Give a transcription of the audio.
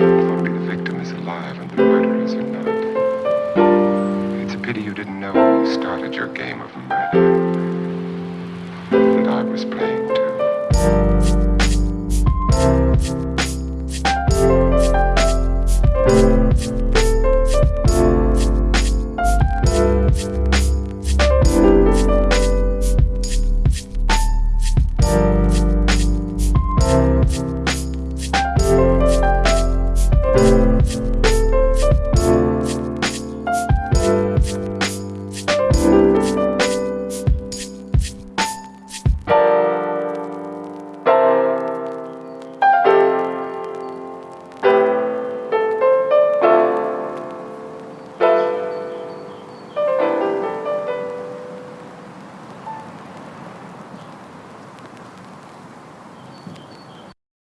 Only the victim is alive and the murderers are not. It's a pity you didn't know when you started your game of murder.